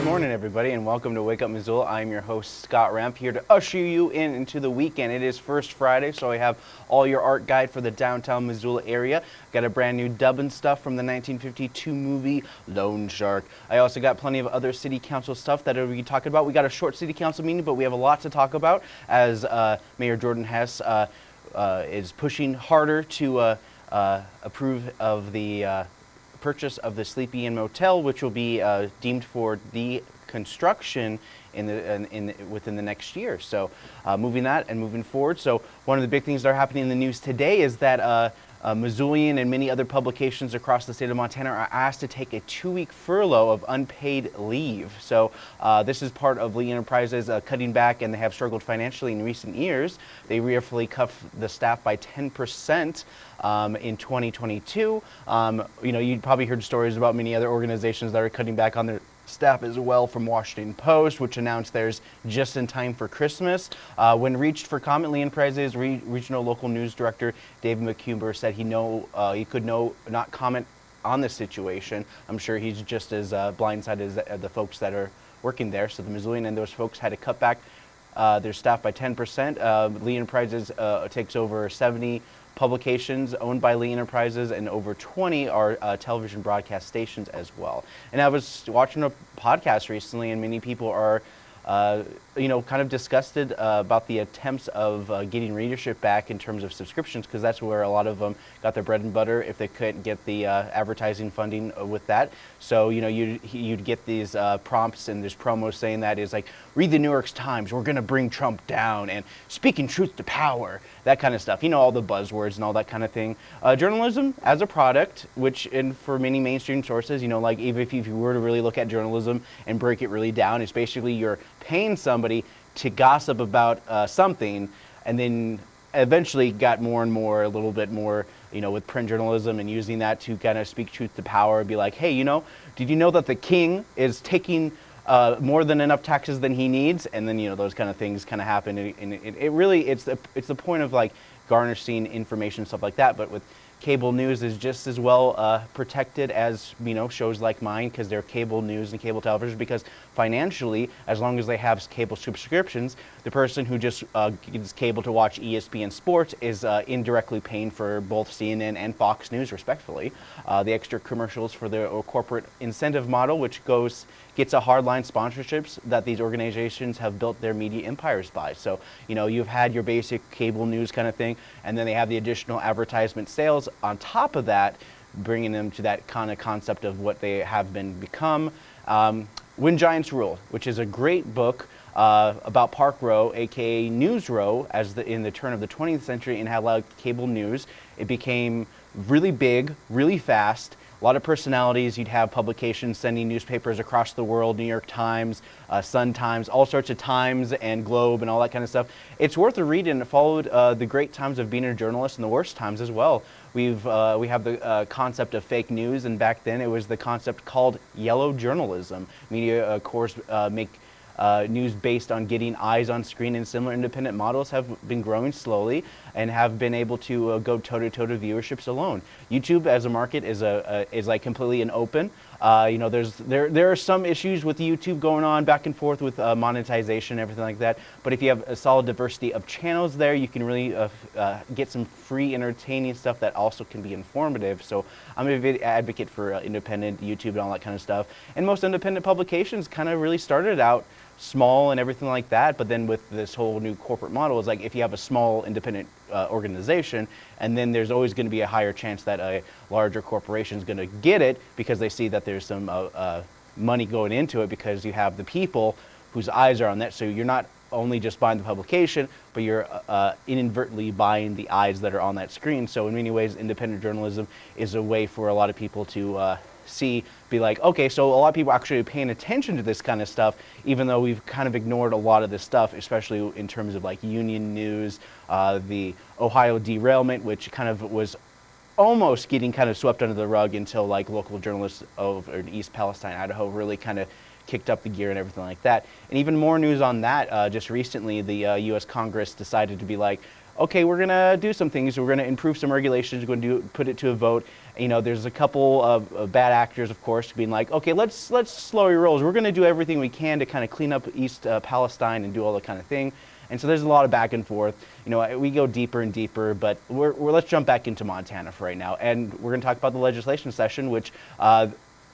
Good morning, everybody, and welcome to Wake Up Missoula. I'm your host, Scott Ramp, here to usher you in into the weekend. It is First Friday, so I have all your art guide for the downtown Missoula area. Got a brand new dubbing stuff from the 1952 movie Loan Shark. I also got plenty of other city council stuff that we can talk about. We got a short city council meeting, but we have a lot to talk about as uh, Mayor Jordan Hess uh, uh, is pushing harder to uh, uh, approve of the uh, purchase of the Sleepy Inn Motel, which will be uh, deemed for the construction in the in, in within the next year. So, uh, moving that and moving forward. So, one of the big things that are happening in the news today is that. Uh, uh, Missoulian and many other publications across the state of Montana are asked to take a two-week furlough of unpaid leave. So uh, this is part of Lee Enterprises uh, cutting back, and they have struggled financially in recent years. They rearfully cut the staff by 10 percent um, in 2022. Um, you know, you probably heard stories about many other organizations that are cutting back on their staff as well from Washington Post, which announced theirs just in time for Christmas. Uh, when reached for comment, Lee Enterprises Re Regional Local News Director David McCumber said he know uh, he could no not comment on this situation. I'm sure he's just as uh, blindsided as the, the, folks that are working there. So the Missoulian and those folks had to cut back uh, their staff by 10%. Uh, Lee Enterprises uh, takes over 70 publications owned by Lee Enterprises, and over 20 are uh, television broadcast stations as well. And I was watching a podcast recently, and many people are uh, you know, kind of disgusted uh, about the attempts of uh, getting readership back in terms of subscriptions because that's where a lot of them got their bread and butter if they couldn't get the uh, advertising funding uh, with that. So, you know, you'd, you'd get these uh, prompts and there's promos saying that is like, read the New York Times, we're going to bring Trump down, and speaking truth to power, that kind of stuff. You know, all the buzzwords and all that kind of thing. journalism as a product, which in, for many mainstream sources, you know, like even if you, if you were to really look at journalism and break it really down, it's basically you're paying somebody to gossip about uh, something and then eventually got more and more, a little bit more, you know, with print journalism and using that to kind of speak truth to power, be like, hey, you know, did you know that the king is taking uh, more than enough taxes than he needs? And then, you know, those kind of things kind of happen. And it, it, really, it's the, it's the point of like garnishing information, stuff like that. But with cable news is just as well uh, protected as you know shows like mine because they're cable news and cable television because financially as long as they have cable subscriptions the person who just uh, gets cable to watch ESPN Sports is uh, indirectly paying for both CNN and Fox News respectfully uh, the extra commercials for the uh, corporate incentive model which goes gets a hardline sponsorships that these organizations have built their media empires by. So, you know, you've had your basic cable news kind of thing, and then they have the additional advertisement sales on top of that, bringing them to that kind of concept of what they have been become. Um, when Giants Rule, which is a great book uh, about Park Row, aka News Row, as the, in the turn of the 20th century and how like cable news, it became really big, really fast, a lot of personalities. You'd have publications sending newspapers across the world, New York Times, uh, Sun Times, all sorts of Times and Globe and all that kind of stuff. It's worth a read and it followed uh, the great times of being a journalist and the worst times as well. We've, uh, we have the uh, concept of fake news and back then it was the concept called yellow journalism. Media, of course, uh, make uh, news based on getting eyes on screen and similar independent models have been growing slowly and have been able to uh, go toe-to-toe -to, -toe to viewerships alone. YouTube as a market is, a, a is like completely an open. Uh, you know, there's, there, there are some issues with YouTube going on back and forth with uh, monetization and everything like that. But if you have a solid diversity of channels there, you can really uh, uh, get some free entertaining stuff that also can be informative. So I'm a big advocate for uh, independent YouTube and all that kind of stuff. And most independent publications kind of really started out small and everything like that. But then with this whole new corporate model, it's like if you have a small independent uh, organization, and then there's always going to be a higher chance that a larger corporation is going to get it because they see that there's some uh, uh, money going into it because you have the people whose eyes are on that. So you're not only just buying the publication, but you're uh, inadvertently buying the eyes that are on that screen. So in many ways, independent journalism is a way for a lot of people to uh, see, be like, okay, so a lot of people actually are paying attention to this kind of stuff, even though we've kind of ignored a lot of this stuff, especially in terms of like union news, uh, the Ohio derailment, which kind of was almost getting kind of swept under the rug until like local journalists of East Palestine, Idaho really kind of kicked up the gear and everything like that. And even more news on that, uh, just recently, the uh, U.S. Congress decided to be like, okay, we're to do some things. We're to improve some regulations. We're to do, put it to a vote. You know, there's a couple of, of bad actors, of course, being like, okay, let's let's slow your rolls. We're to do everything we can to kind of clean up East uh, Palestine and do all that kind of thing. And so there's a lot of back and forth. You know, we go deeper and deeper, but we're, we're let's jump back into Montana for right now. And we're to talk about the legislation session, which uh,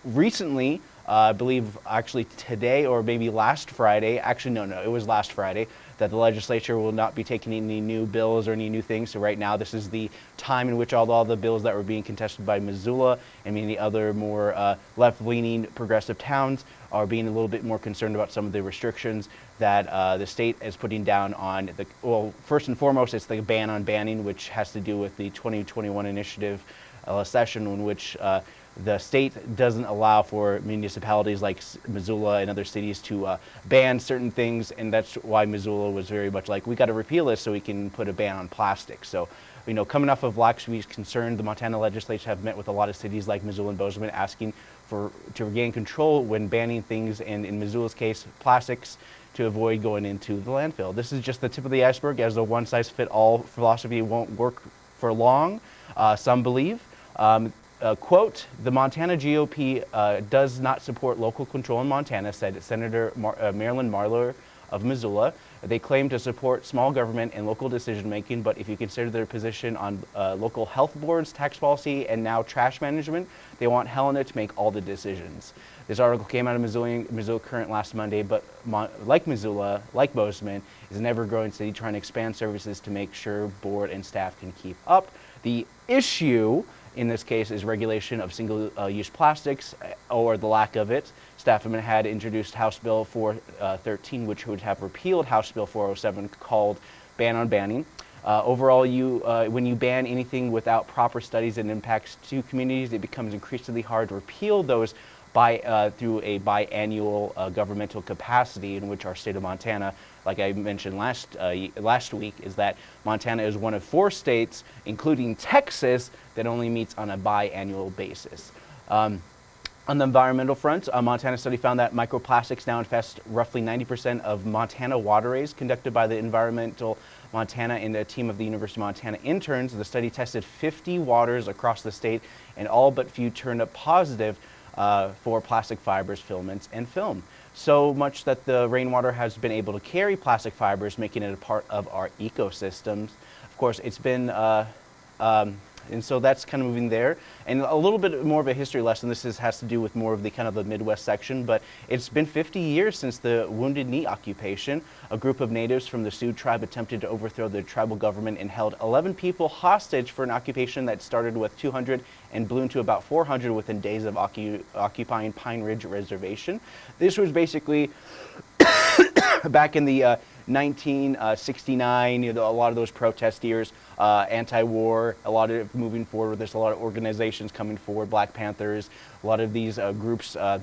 recently, uh, I believe actually today or maybe last Friday, actually, no, no, it was last Friday, that the legislature will not be taking any new bills or any new things. So right now, this is the time in which all, all the bills that were being contested by Missoula and many other more uh, left-leaning progressive towns are being a little bit more concerned about some of the restrictions that uh, the state is putting down on the, well, first and foremost, it's the ban on banning, which has to do with the 2021 initiative uh, session in which uh, the state doesn't allow for municipalities like Missoula and other cities to uh, ban certain things, and that's why Missoula was very much like, we got to repeal this so we can put a ban on plastic. So, you know, coming off of Week's concern, the Montana legislature have met with a lot of cities like Missoula and Bozeman asking for to regain control when banning things, and in Missoula's case, plastics, to avoid going into the landfill. This is just the tip of the iceberg, as the one-size-fit-all philosophy won't work for long, uh, some believe. Um, uh, quote, the Montana GOP uh, does not support local control in Montana, said Senator Mar uh, Marilyn Marler of Missoula. They claim to support small government and local decision making, but if you consider their position on uh, local health boards, tax policy, and now trash management, they want Helena to make all the decisions. This article came out of Missoula, Missoula Current last Monday, but Mon like Missoula, like Bozeman, is an ever-growing city trying to expand services to make sure board and staff can keep up. The issue in this case is regulation of single-use plastics uh, or the lack of it. Stafman had introduced House Bill 413, uh, which would have repealed House Bill 407 called Ban on Banning. Uh, overall, you, uh, when you ban anything without proper studies and impacts to communities, it becomes increasingly hard to repeal those by, uh, through a biannual uh, governmental capacity in which our state of Montana, like I mentioned last, uh, last week, is that Montana is one of four states, including Texas, that only meets on a biannual basis. Um, on the environmental front, a Montana study found that microplastics now infest roughly 90% of Montana waterways conducted by the Environmental Montana and a team of the University of Montana interns. The study tested 50 waters across the state and all but few turned up positive uh, for plastic fibers, filaments, and film. So much that the rainwater has been able to carry plastic fibers, making it a part of our ecosystems. Of course, it's been uh, um, and so that's kind of moving there. And a little bit more of a history lesson. This is, has to do with more of the kind of the Midwest section, but it's been 50 years since the Wounded Knee occupation. A group of natives from the Sioux tribe attempted to overthrow the tribal government and held 11 people hostage for an occupation that started with 200 and ballooned to about 400 within days of occu occupying Pine Ridge Reservation. This was basically back in the uh, 1969, you know, a lot of those protesters, uh, anti-war, a lot of moving forward. There's a lot of organizations coming forward, Black Panthers, a lot of these uh, groups uh,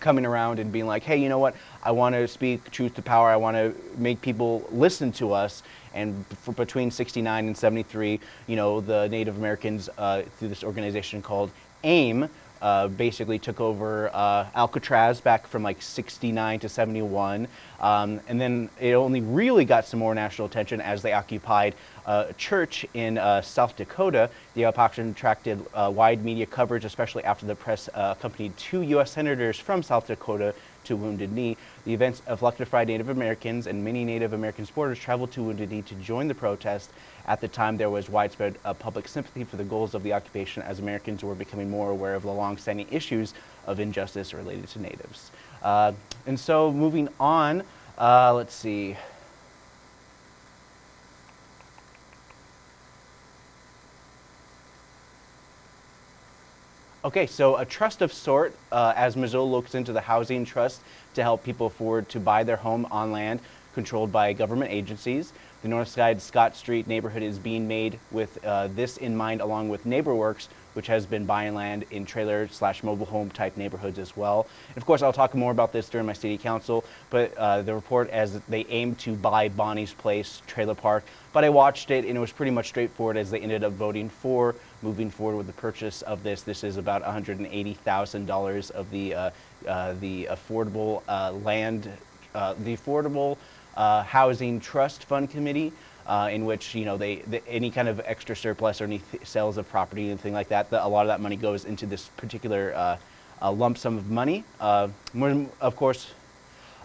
coming around and being like, hey, you know what? I want to speak truth to power. I want to make people listen to us. And between 69 and 73, you know, the Native Americans uh, through this organization called AIM uh, basically took over uh, Alcatraz back from like 69 to 71. Um, and then it only really got some more national attention as they occupied uh, a church in uh, South Dakota. The occupation attracted uh, wide media coverage, especially after the press uh, accompanied two U.S. senators from South Dakota to Wounded Knee. The events electrified Native Americans and many Native American supporters traveled to Wounded Knee to join the protest. At the time, there was widespread uh, public sympathy for the goals of the occupation as Americans were becoming more aware of the long-standing issues of injustice related to natives. Uh, and so moving on, uh, let's see. Okay, so a trust of sort, uh, as Missoula looks into the housing trust to help people afford to buy their home on land controlled by government agencies. The Northside Scott Street neighborhood is being made with uh, this in mind along with NeighborWorks, which has been buying land in trailer slash mobile home type neighborhoods as well. And of course, I'll talk more about this during my city council, but uh, the report as they aim to buy Bonnie's Place trailer park. But I watched it and it was pretty much straightforward as they ended up voting for moving forward with the purchase of this. This is about $180,000 of the, uh, uh, the affordable uh, land, uh, the affordable uh, housing trust fund committee uh, in which you know they, the, any kind of extra surplus or any sales of property and thing like that, the, a lot of that money goes into this particular uh, uh, lump sum of money. More, of course,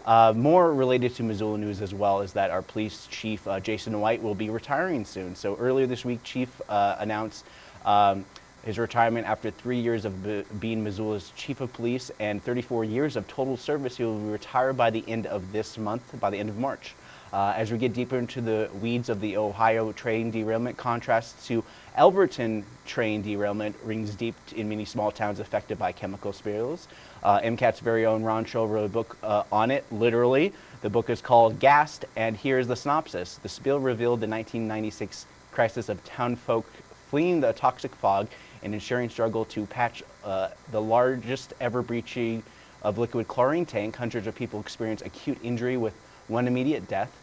more related to Missoula news as well is that our police chief Jason White will be retiring soon. So earlier this week, Chief announced. Um, his retirement after three years of being Missoula's chief of police and 34 years of total service. He will retire by the end of this month, by the end of March. Uh, as we get deeper into the weeds of the Ohio train derailment, contrast to Alberton train derailment rings deep in many small towns affected by chemical spills. Uh, MCAT's very own Ron wrote a book uh, on it, literally. The book is called Gassed, and here's the synopsis. The spill revealed the 1996 crisis of town folk fleeing the toxic fog and ensuring struggle to patch uh, the largest ever breaching of liquid chlorine tank. Hundreds of people experience acute injury with one immediate death.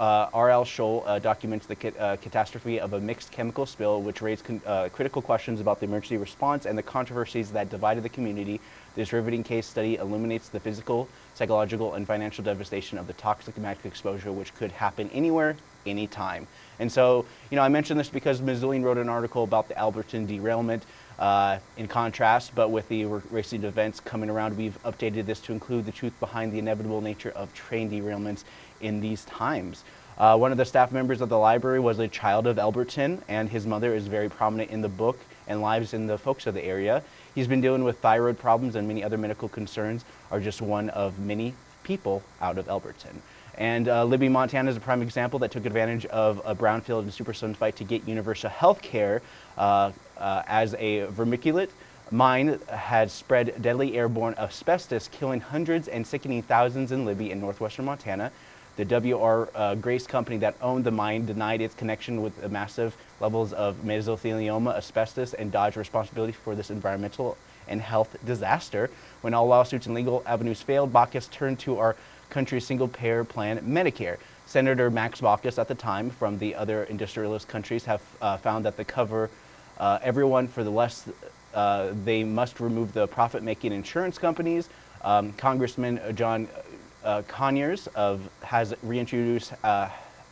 Uh, R.L. Scholl uh, documents the uh, catastrophe of a mixed chemical spill, which raised uh, critical questions about the emergency response and the controversies that divided the community. This riveting case study illuminates the physical, psychological, and financial devastation of the toxic magic exposure, which could happen anywhere, anytime. And so, you know, I mentioned this because Missoulian wrote an article about the Alberton derailment. Uh, in contrast, but with the racing events coming around, we've updated this to include the truth behind the inevitable nature of train derailments in these times. Uh, one of the staff members of the library was a child of Alberton, and his mother is very prominent in the book and lives in the folks of the area. He's been dealing with thyroid problems and many other medical concerns are just one of many people out of Alberton. And uh, Libby, Montana is a prime example that took advantage of a brownfield and Superfund site to get universal health care uh, uh, as a vermiculite mine had spread deadly airborne asbestos, killing hundreds and sickening thousands in Libby in northwestern Montana. The W.R. Uh, Grace company that owned the mine denied its connection with the massive levels of mesothelioma, asbestos, and dodged responsibility for this environmental and health disaster. When all lawsuits and legal avenues failed, Baucus turned to our country's single-payer plan, Medicare. Senator Max Baucus at the time from the other industrialist countries have uh, found that the cover uh, everyone for the less, uh, they must remove the profit-making insurance companies. Um, Congressman John uh, Conyers of, has reintroduced uh,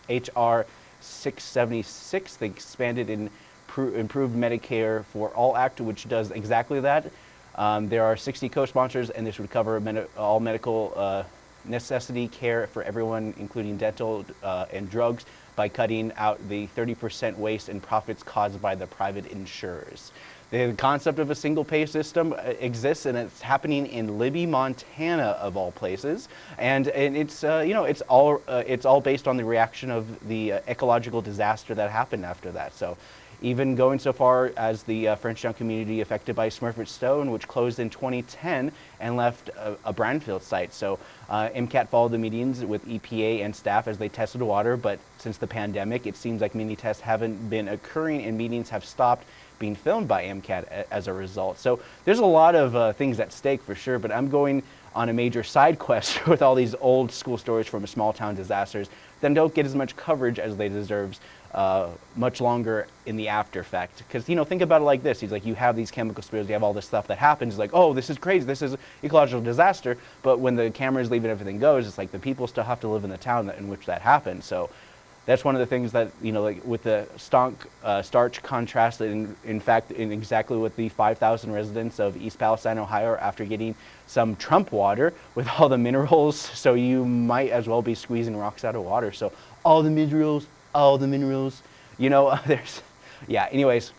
HR 676, the expanded and improved Medicare for All Act, which does exactly that. Um, there are 60 co-sponsors, and this would cover med all medical uh, necessity care for everyone, including dental uh, and drugs, by cutting out the 30% waste and profits caused by the private insurers. The concept of a single pay system uh, exists and it's happening in Libby, Montana of all places. And, and it's, uh, you know, it's all, uh, it's all based on the reaction of the uh, ecological disaster that happened after that. So even going so far as the uh, Frenchtown community affected by Smurfit Stone, which closed in 2010 and left a, a brownfield site. So uh, MCAT followed the meetings with EPA and staff as they tested water, but since the pandemic, it seems like many tests haven't been occurring and meetings have stopped being filmed by MCAT as a result. So there's a lot of uh, things at stake for sure, but I'm going on a major side quest with all these old school stories from small town disasters that don't get as much coverage as they deserve uh, much longer in the after effect. Because, you know, think about it like this. He's like, you have these chemical spills, you have all this stuff that happens. It's like, oh, this is crazy. This is ecological disaster. But when the cameras leave and everything goes, it's like the people still have to live in the town that, in which that happened. So that's one of the things that, you know, like with the stonk, uh, starch contrast, in, in fact, in exactly with the 5,000 residents of East Palestine, Ohio, after getting some Trump water with all the minerals. So you might as well be squeezing rocks out of water. So all the minerals, all the minerals, you know, there's, yeah, anyways.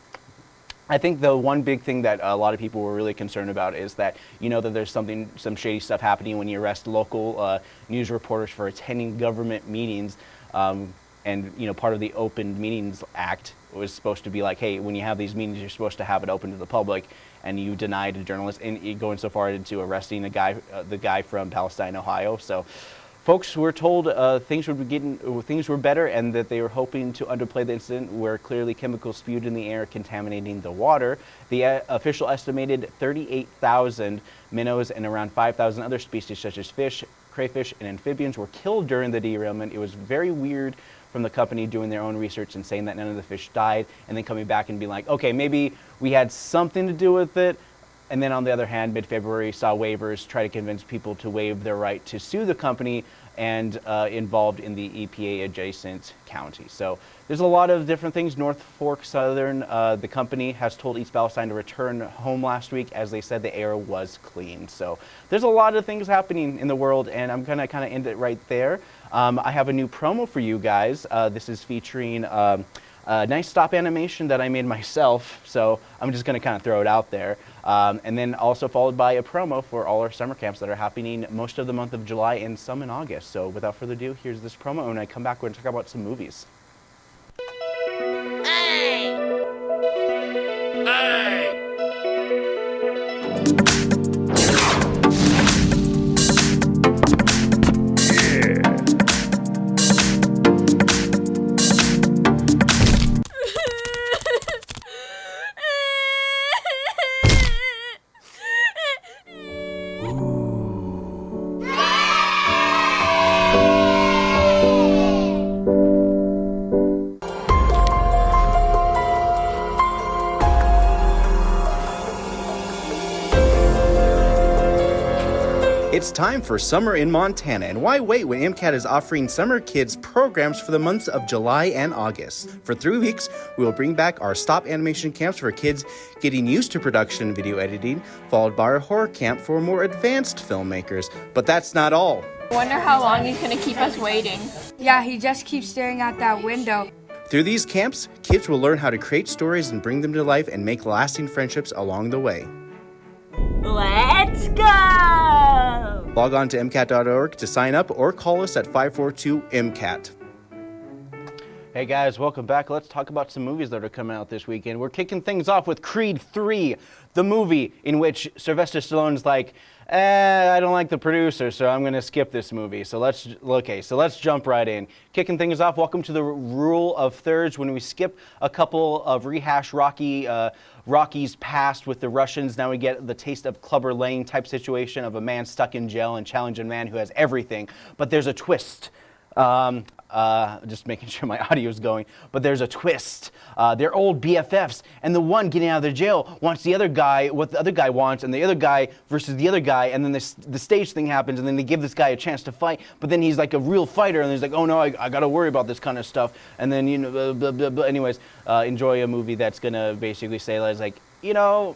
I think the one big thing that a lot of people were really concerned about is that you know that there's something, some shady stuff happening when you arrest local uh, news reporters for attending government meetings. Um, and you know part of the Open Meetings Act was supposed to be like, hey, when you have these meetings, you're supposed to have it open to the public, and you denied a journalist, and going so far into arresting a guy, uh, the guy from Palestine, Ohio. So folks were told uh, things would be getting, uh, things were better, and that they were hoping to underplay the incident where clearly chemicals spewed in the air, contaminating the water. The uh, official estimated 38,000 minnows and around 5,000 other species such as fish, crayfish, and amphibians were killed during the derailment. It was very weird from the company doing their own research and saying that none of the fish died, and then coming back and being like, okay, maybe we had something to do with it, and then on the other hand, mid-February saw waivers try to convince people to waive their right to sue the company and uh, involved in the EPA adjacent county. So there's a lot of different things. Norfolk Southern, uh, the company has told East Palestine to return home last week as they said the air was clean. So there's a lot of things happening in the world and I'm gonna kind of end it right there. Um, I have a new promo for you guys. Uh, this is featuring um, a nice stop animation that I made myself, so I'm just going to kind of throw it out there. Um, and then also followed by a promo for all our summer camps that are happening most of the month of July and some in August. So without further ado, here's this promo, and I come back, we're going to talk about some movies. Hey! Hey! Time for summer in Montana, and why wait when MCAT is offering summer kids programs for the months of July and August? For three weeks, we will bring back our stop animation camps for kids getting used to production and video editing, followed by our horror camp for more advanced filmmakers. But that's not all. I wonder how long he's gonna keep us waiting. Yeah, he just keeps staring out that window. Through these camps, kids will learn how to create stories and bring them to life and make lasting friendships along the way. Let's go! Log on to MCAT.org to sign up or call us at 542 MCAT. Hey guys, welcome back. Let's talk about some movies that are coming out this weekend. We're kicking things off with Creed 3, the movie in which Sylvester Stallone's like, eh, I don't like the producer, so I'm going to skip this movie. So let's, okay, so let's jump right in. Kicking things off, welcome to the rule of thirds when we skip a couple of rehash Rocky, uh, Rocky's past with the Russians. Now we get the taste of Clubber Lang type situation of a man stuck in jail and challenging a man who has everything. But there's a twist. Um, uh, just making sure my audio is going, but there's a twist. Uh, they're old BFFs, and the one getting out of the jail wants the other guy what the other guy wants, and the other guy versus the other guy, and then this, the stage thing happens, and then they give this guy a chance to fight, but then he's like a real fighter, and he's like, oh no, I, I got to worry about this kind of stuff, and then you know, blah, blah, blah, blah. anyways, uh, enjoy a movie that's gonna basically say like, you know,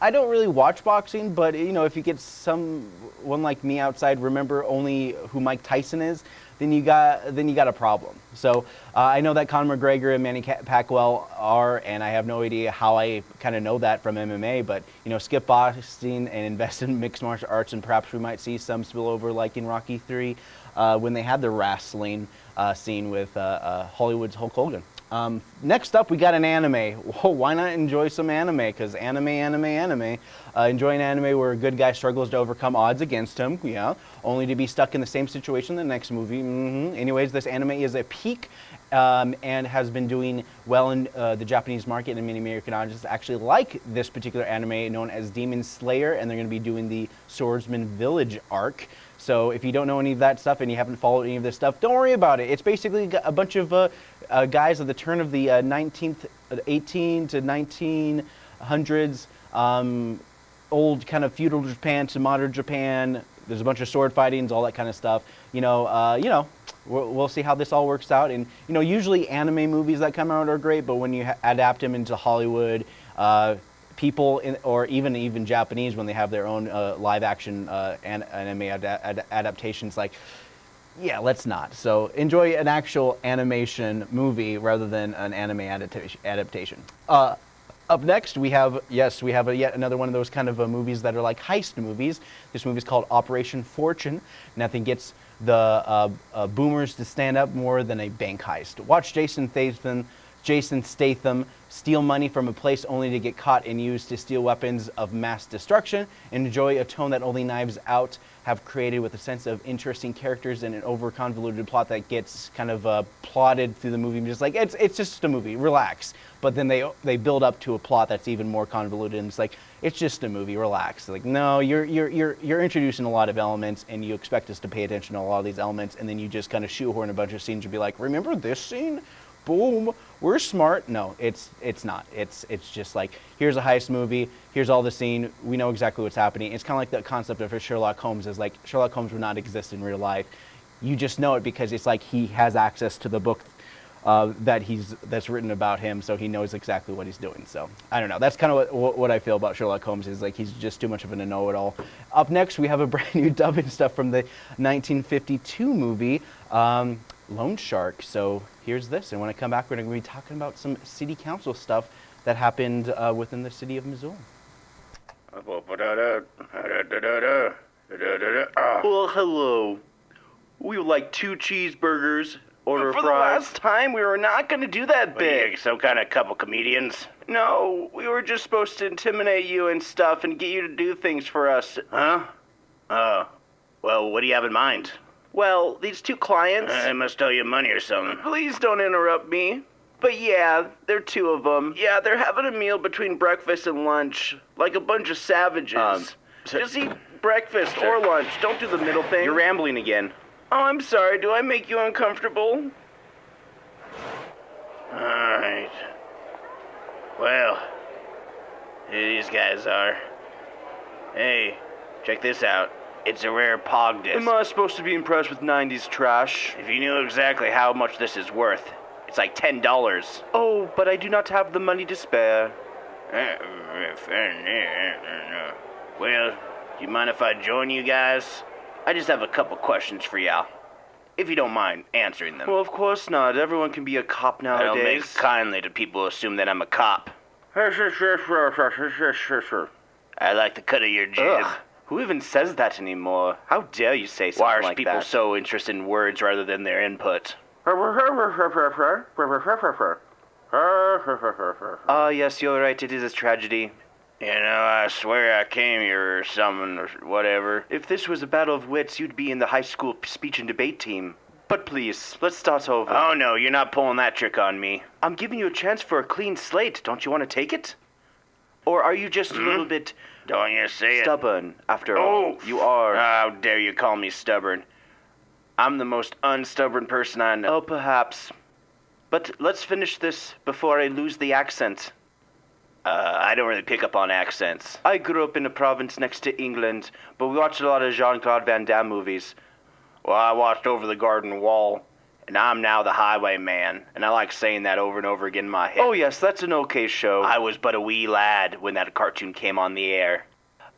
I don't really watch boxing, but you know, if you get someone like me outside, remember only who Mike Tyson is, then you got then you got a problem. So uh, I know that Conor McGregor and Manny Pacquiao are, and I have no idea how I kind of know that from MMA. But you know, skip boxing and invest in mixed martial arts, and perhaps we might see some spillover like in Rocky Three uh, when they had the wrestling uh, scene with uh, uh, Hollywood's Hulk Hogan. Um, next up, we got an anime. Why not enjoy some anime? Because anime, anime, anime. Uh, enjoy an anime where a good guy struggles to overcome odds against him, yeah, only to be stuck in the same situation in the next movie. Mm -hmm. Anyways, this anime is a peak um, and has been doing well in uh, the Japanese market, and many American audiences actually like this particular anime known as Demon Slayer, and they're going to be doing the Swordsmith Village arc. So if you don't know any of that stuff and you haven't followed any of this stuff, don't worry about it. It's basically a bunch of uh, uh, guys at the turn of the 19th, uh, 18 to 1900s, um, old kind of feudal Japan to modern Japan. There's a bunch of sword fightings, all that kind of stuff. You know, uh, you know, we'll, we'll, see how this all works out. And you know, usually anime movies that come out are great, but when you adapt them into Hollywood, uh, people in, or even even Japanese when they have their own uh, live action uh, an anime ad ad adaptations, like yeah, let's not. So enjoy an actual animation movie rather than an anime adaptation. Uh, up next, we have, yes, we have a, yet another one of those kind of uh, movies that are like heist movies. This movie is called Operation Fortune. Nothing gets the uh, uh, boomers to stand up more than a bank heist. Watch Jason Statham Jason Statham steal money from a place only to get caught and used to steal weapons of mass destruction, and enjoy a tone that only Knives Out have created with a sense of interesting characters and an over convoluted plot that gets kind of uh, plotted through the movie. Just like it's it's just a movie, relax. But then they they build up to a plot that's even more convoluted, and it's like it's just a movie, relax. Like no, you're you're you're you're introducing a lot of elements, and you expect us to pay attention to a lot of these elements, and then you just kind of shoehorn a bunch of scenes and be like, remember this scene? Boom, we're smart. No, it's it's not. It's it's just like here's a heist movie. Here's all the scene. We know exactly what's happening. It's kind of like the concept of Sherlock Holmes is like Sherlock Holmes would not exist in real life. You just know it because it's like he has access to the book uh, that he's that's written about him, so he knows exactly what he's doing. So I don't know. That's kind of what, what I feel about Sherlock Holmes is like he's just too much of a know-it-all. Up next, we have a brand new dub and stuff from the 1952 movie um, Loan Shark. So here's this. And when I come back, we're going to be talking about some city council stuff that happened uh, within the city of Missoula. Well, hello. We would like two cheeseburgers, order For the last time, we were not going to do that bit. some kind of couple comedians? No, we were just supposed to intimidate you and stuff and get you to do things for us. Huh? Oh. Well, what do you have in mind? Well, these two clients. I must owe you money or something. Please don't interrupt me. But yeah, there are two of them. Yeah, they're having a meal between breakfast and lunch, like a bunch of savages. Um, so- Just eat breakfast or lunch. Don't do the middle thing. You're rambling again. Oh, I'm sorry. Do I make you uncomfortable? Alright. Well, here these guys are. Hey, check this out. It's a rare POG disc. Am I supposed to be impressed with 90s trash? If you knew exactly how much this is worth, it's like ten dollars. Oh, but I do not have the money to spare. Uh, well, do you mind if I join you guys? I just have a couple questions for y'all. If you don't mind answering them. Well, of course not. Everyone can be a cop nowadays. I don't make kindly to people who assume that I'm a cop. I like the cut of your jib. Ugh. Who even says that anymore? How dare you say something Why are like people that? so interested in words rather than their input? Ah, yes, you're right. It is a tragedy. You know, I swear I came here or something or whatever. If this was a battle of wits, you'd be in the high school speech and debate team. But please, let's start over. Oh no, you're not pulling that trick on me. I'm giving you a chance for a clean slate. Don't you want to take it? Or are you just a little bit Don't you see it? stubborn, after all? Oh, You are. How dare you call me stubborn? I'm the most unstubborn person I know. Oh, perhaps. But let's finish this before I lose the accent. Uh, I don't really pick up on accents. I grew up in a province next to England, but we watched a lot of Jean Claude Van Damme movies. Well, I watched Over the Garden Wall, and I'm now the highwayman, and I like saying that over and over again in my head. Oh, yes, that's an okay show. I was but a wee lad when that cartoon came on the air.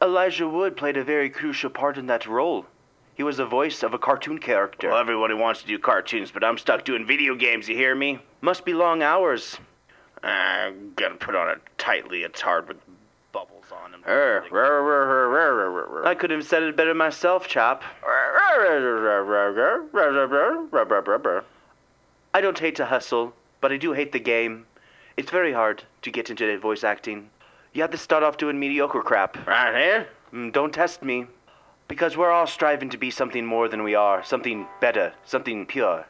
Elijah Wood played a very crucial part in that role. He was the voice of a cartoon character. Well, everybody wants to do cartoons, but I'm stuck doing video games, you hear me? Must be long hours. I'm gonna put on a tight leotard with bubbles on them. Er, I could have said it better myself, chap. I don't hate to hustle, but I do hate the game. It's very hard to get into voice acting. You have to start off doing mediocre crap. Right here? Mm, Don't test me. Because we're all striving to be something more than we are, something better, something pure.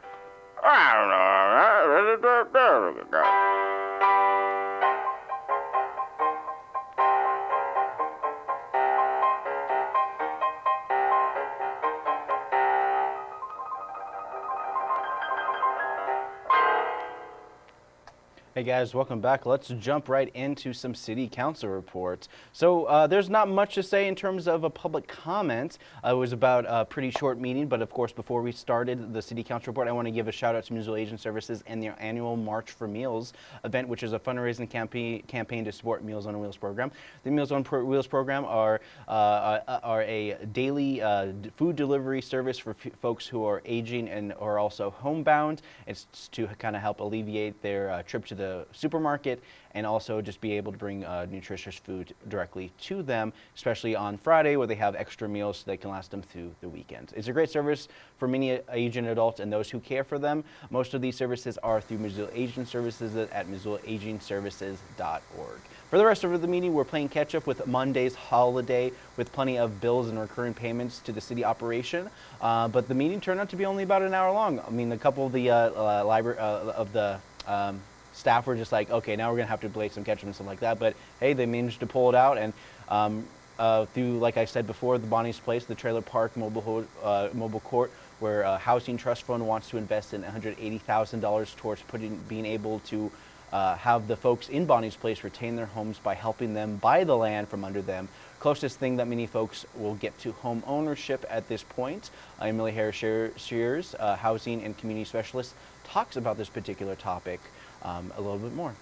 Hey guys, welcome back. Let's jump right into some city council reports. So uh, there's not much to say in terms of a public comment. Uh, it was about a pretty short meeting, but of course, before we started the city council report, I want to give a shout out to Missoula Aging Services and their annual March for Meals event, which is a fundraising campaign campaign to support Meals on Wheels program. The Meals on Wheels program are uh, are, are a daily uh, food delivery service for folks who are aging and are also homebound. It's to kind of help alleviate their uh, trip to the supermarket and also just be able to bring uh, nutritious food directly to them, especially on Friday where they have extra meals so they can last them through the weekend. It's a great service for many aging adults and those who care for them. Most of these services are through Missoula Aging Services at missoulaagingservices.org. For the rest of the meeting, we're playing catch up with Monday's holiday with plenty of bills and recurring payments to the city operation. Uh, but the meeting turned out to be only about an hour long. I mean, a couple of the uh, uh, library uh, of the um, staff were just like, okay, now we're gonna have to play some catch and stuff like that. But hey, they managed to pull it out and. Um, uh, through, like I said before, the Bonnie's Place, the trailer park mobile, uh, mobile court, where uh, Housing Trust Fund wants to invest in $180,000 towards putting, being able to uh, have the folks in Bonnie's Place retain their homes by helping them buy the land from under them. Closest thing that many folks will get to home ownership at this point. Uh, Emily Harris Shears, uh, housing and community specialist, talks about this particular topic um, a little bit more.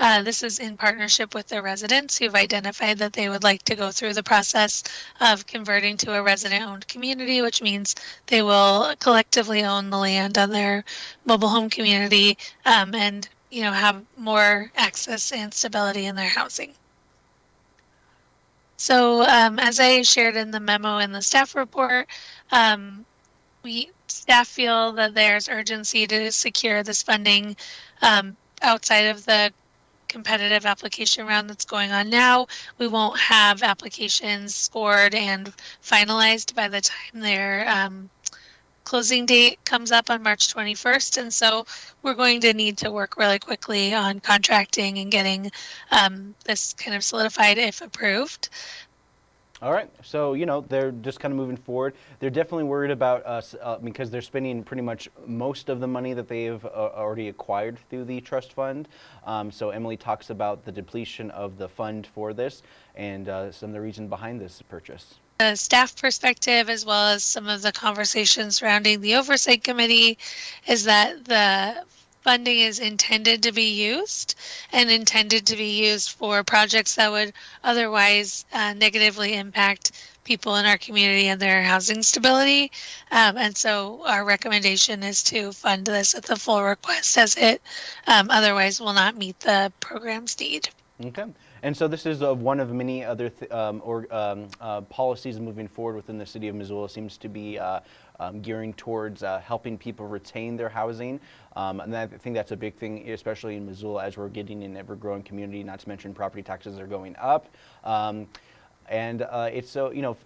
Uh, this is in partnership with the residents who've identified that they would like to go through the process of converting to a resident owned community, which means they will collectively own the land on their mobile home community um, and you know have more access and stability in their housing. So um, as I shared in the memo in the staff report, um, we staff feel that there's urgency to secure this funding um, outside of the competitive application round that's going on now. We won't have applications scored and finalized by the time their um, closing date comes up on March 21st. And so we're going to need to work really quickly on contracting and getting um, this kind of solidified if approved. All right, so you know they're just kind of moving forward. They're definitely worried about us uh, because they're spending pretty much most of the money that they've uh, already acquired through the trust fund. Um, so Emily talks about the depletion of the fund for this and uh, some of the reason behind this purchase. The staff perspective, as well as some of the conversations surrounding the oversight committee, is that the funding is intended to be used and intended to be used for projects that would otherwise uh, negatively impact people in our community and their housing stability. Um, and so our recommendation is to fund this at the full request as it um, otherwise will not meet the program's need. Okay. And so this is uh, one of many other th- um, or, um, uh, policies moving forward within the city of Missoula. Seems to be uh, um, gearing towards uh, helping people retain their housing. Um, and I think that's a big thing, especially in Missoula, as we're getting an ever-growing community. Not to mention property taxes are going up. Um, and uh, it's so you know,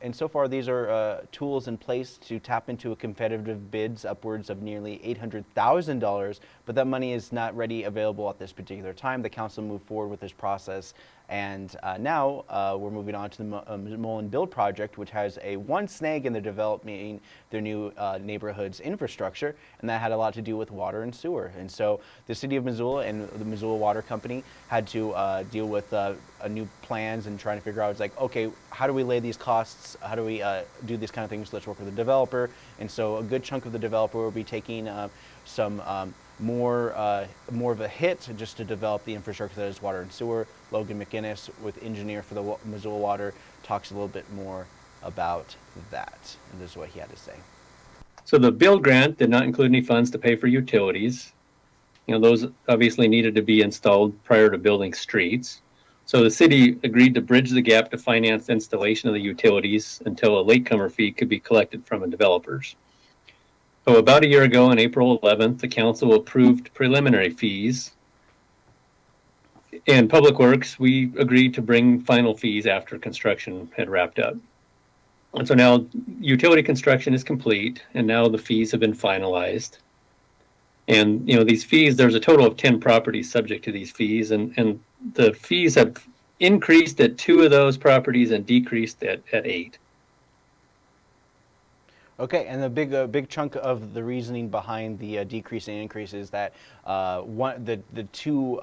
and so far these are uh, tools in place to tap into a competitive bids upwards of nearly eight hundred thousand dollars. But that money is not ready available at this particular time. The council moved forward with this process and uh, now uh, we're moving on to the uh, Mullan Build project, which has a one snag in the developing their new uh, neighborhoods infrastructure, and that had a lot to do with water and sewer. And so the city of Missoula and the Missoula Water Company had to uh, deal with uh, new plans and trying to figure out, it's like, okay, how do we lay these costs? How do we do these kind of things? Let's work with the developer. And so a good chunk of the developer will be taking some um, more more of a hit just to develop the infrastructure that is water and sewer. Logan McInnes, with engineer for the Missoula Water, talks a little bit more about that, and this is what he had to say. So the build grant did not include any funds to pay for utilities. You know, those obviously needed to be installed prior to building streets. So the city agreed to bridge the gap to finance installation of the utilities until a latecomer fee could be collected from the developers. So about a year ago, on April 11th, the council approved preliminary fees. In Public Works, we agreed to bring final fees after construction had wrapped up. And so now utility construction is complete and now the fees have been finalized. And, you know, these fees, there's a total of 10 properties subject to these fees and, and the fees have increased at two of those properties and decreased at, at eight. Okay, and the big uh, big chunk of the reasoning behind the uh, decrease and increase is that uh, one the the two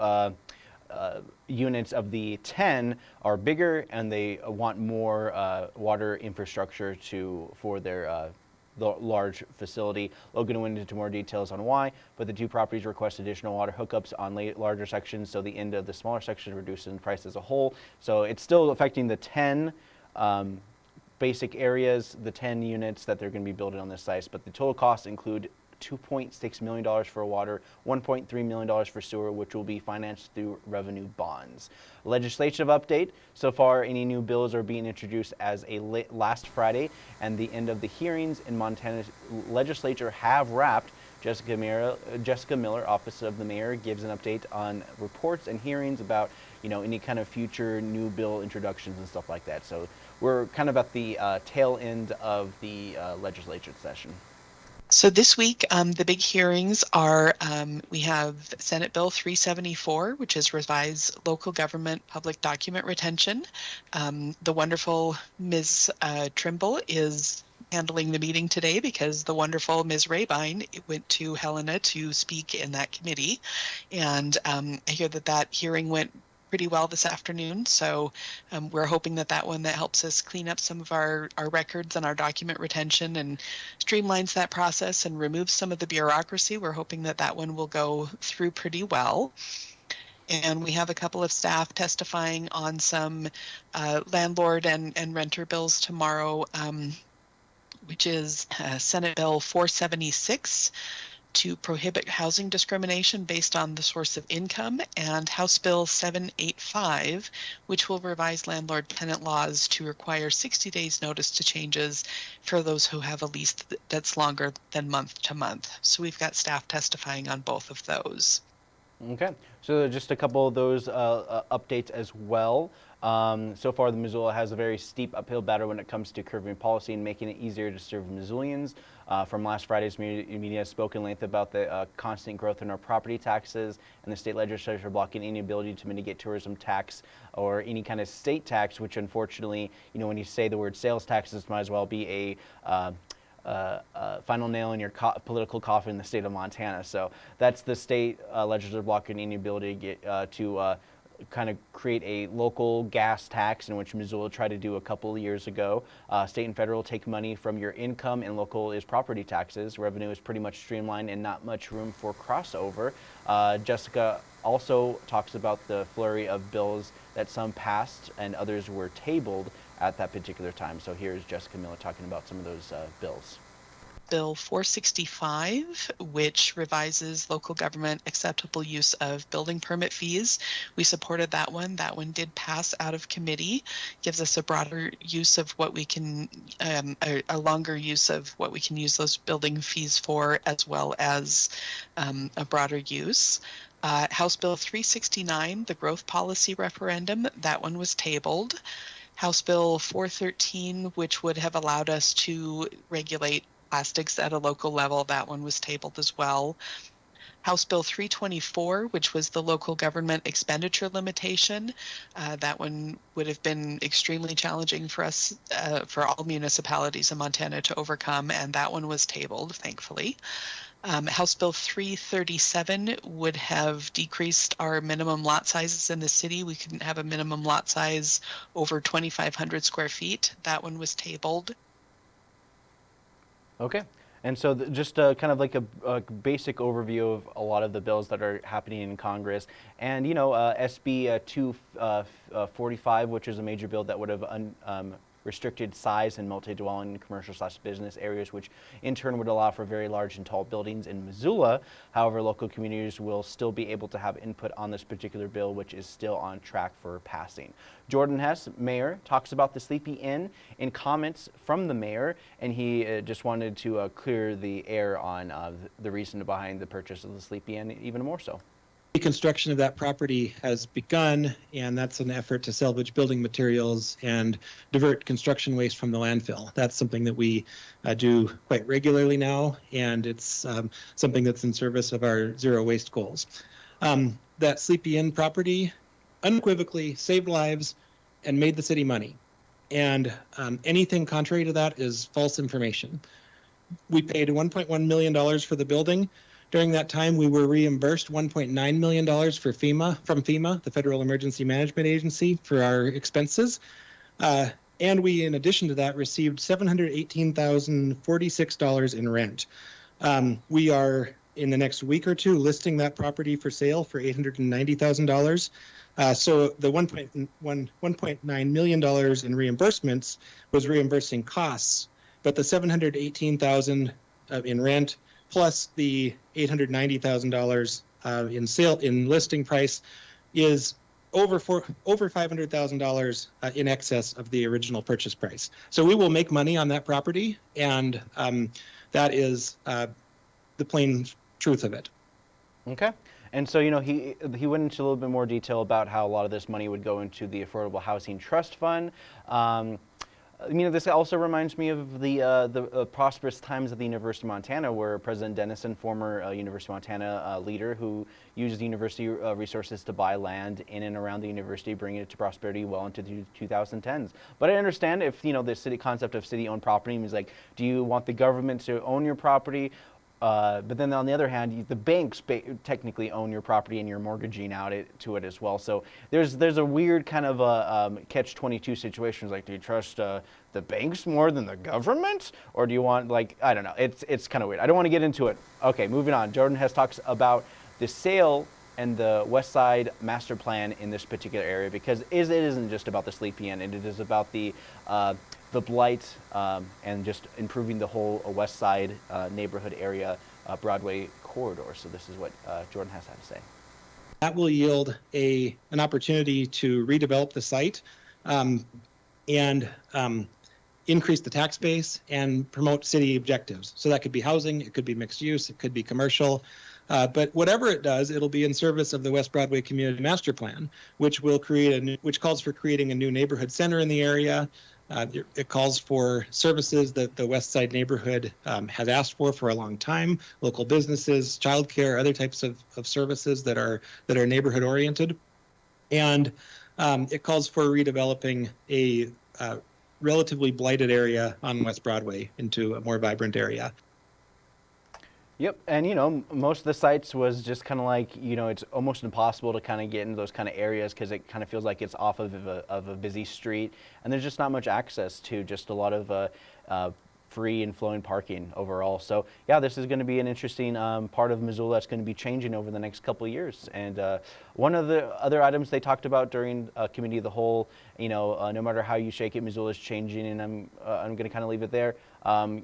uh, uh, units of the 10 are bigger and they want more uh, water infrastructure to for their the large facility. Logan went into more details on why, but the two properties request additional water hookups on larger sections, so the end of the smaller section reduces in price as a whole. So it's still affecting the 10 um, basic areas, the 10 units that they're going to be building on this site, but the total costs include 2.6 million dollars for water, 1.3 million dollars for sewer, which will be financed through revenue bonds. Legislative update: so far, any new bills are being introduced as a la- last Friday, and the end of the hearings in Montana's legislature have wrapped. Jessica Miller, Jessica Miller, Office of the Mayor, gives an update on reports and hearings about, you know, any kind of future new bill introductions and stuff like that. So we're kind of at the uh, tail end of the uh, legislature session. So this week, um, the big hearings are um, we have Senate Bill 374, which is revise local government public document retention. Um, the wonderful Ms. Uh, Trimble is handling the meeting today because the wonderful Ms. Rabine went to Helena to speak in that committee. And um, I hear that that hearing went pretty well this afternoon. So um, we're hoping that that one that helps us clean up some of our, our records and our document retention and streamlines that process and removes some of the bureaucracy. We're hoping that that one will go through pretty well. And we have a couple of staff testifying on some uh, landlord and, and renter bills tomorrow. Um, which is uh, Senate Bill 476 to prohibit housing discrimination based on the source of income, and House Bill 785, which will revise landlord tenant laws to require 60 days notice to changes for those who have a lease that's longer than month to month. So we've got staff testifying on both of those. Okay, so just a couple of those uh, uh, updates as well. Um, so far, the Missoula has a very steep uphill battle when it comes to curbing policy and making it easier to serve Missoulians. Uh, from last Friday's media, media spoke in length about the uh, constant growth in our property taxes and the state legislature blocking any ability to mitigate tourism tax or any kind of state tax, which unfortunately, you know, when you say the word sales taxes, might as well be a uh, uh, uh, final nail in your co- political coffin in the state of Montana. So that's the state uh, legislature blocking any ability to get uh, to uh, kind of create a local gas tax, in which Missoula tried to do a couple of years ago. Uh, state and federal take money from your income, and local is property taxes. Revenue is pretty much streamlined and not much room for crossover. Jessica also talks about the flurry of bills that some passed and others were tabled at that particular time. So here's Jessica Miller talking about some of those uh, bills. Bill 465, which revises local government acceptable use of building permit fees. We supported that one. That one did pass out of committee, gives us a broader use of what we can, um, a, a, longer use of what we can use those building fees for, as well as um, a broader use. Uh, House Bill 369, the growth policy referendum, that one was tabled. House Bill 413, which would have allowed us to regulate plastics at a local level, that one was tabled as well. House Bill 324, which was the local government expenditure limitation, uh, that one would have been extremely challenging for us, uh, for all municipalities in Montana to overcome, and that one was tabled, thankfully. Um, House Bill 337 would have decreased our minimum lot sizes in the city. We couldn't have a minimum lot size over 2,500 square feet. That one was tabled. Okay. And so, just uh, kind of like a, a, basic overview of a lot of the bills that are happening in Congress. And, you know, uh, SB uh, 245, uh, which is a major bill that would have um, restricted size in multi-dwelling commercial slash business areas, which in turn would allow for very large and tall buildings in Missoula. However, local communities will still be able to have input on this particular bill, which is still on track for passing. Jordan Hess, mayor, talks about the Sleepy Inn in comments from the mayor, and he uh, just wanted to uh, clear the air on uh, the reason behind the purchase of the Sleepy Inn even more so. Construction of that property has begun, and that's an effort to salvage building materials and divert construction waste from the landfill. That's something that we uh, do quite regularly now, and it's um, something that's in service of our zero waste goals. Um, that Sleepy Inn property unequivocally saved lives and made the city money. And um, anything contrary to that is false information. We paid $1.1 million for the building during that time, we were reimbursed $1.9 million for FEMA from FEMA, the Federal Emergency Management Agency, for our expenses. Uh, and we, in addition to that, received $718,046 in rent. Um, we are in the next week or two listing that property for sale for $890,000. Uh, so the $1.1 $1.9 million in reimbursements was reimbursing costs, but the 718,000 uh, in rent plus the $890,000 uh, in sale in listing price is over four, over $500,000 uh, in excess of the original purchase price. So we will make money on that property, and um, that is uh, the plain truth of it. Okay. And so, you know, he he went into a little bit more detail about how a lot of this money would go into the Affordable Housing Trust Fund. Um, you know, this also reminds me of the uh, the uh, prosperous times at the University of Montana, where President Dennison, former uh, University of Montana uh, leader, who used university uh, resources to buy land in and around the university, bringing it to prosperity well into the 2010s. But I understand if you know the city concept of city-owned property means like, do you want the government to own your property? Uh, but then on the other hand, the banks ba- technically own your property and you're mortgaging out it to it as well. So there's there's a weird kind of a um, catch-22 situation. It's Like, do you trust uh, the banks more than the government, or do you want like I don't know? It's it's kind of weird. I don't want to get into it. Okay, moving on. Jordan Hess talks about the sale and the West Side master plan in this particular area because it isn't just about the Sleepy Inn. It is about the uh, the blight um, and just improving the whole uh, West Side uh, neighborhood area uh, Broadway corridor. So this is what uh, Jordan Hess had to say. That will yield a an opportunity to redevelop the site um, and um, increase the tax base and promote city objectives. So that could be housing, it could be mixed use, it could be commercial. Uh, but whatever it does, it'll be in service of the West Broadway Community Master Plan, which will create a new, which calls for creating a new neighborhood center in the area, uh, it, calls for services that the West Side neighborhood um, has asked for for a long time: local businesses, childcare, other types of, of services that are that are neighborhood oriented, and um, it calls for redeveloping a uh, relatively blighted area on West Broadway into a more vibrant area. Yep, and you know, most of the sites was just kind of like, you know, it's almost impossible to kind of get into those kind of areas because it kind of feels like it's off of a, of a busy street, and there's just not much access to just a lot of uh, uh, free and flowing parking overall. So yeah, this is going to be an interesting um, part of Missoula that's going to be changing over the next couple of years. And uh, one of the other items they talked about during uh, Committee of the Whole, you know, uh, no matter how you shake it, Missoula is changing, and I'm uh, I'm going to kind of leave it there. Um,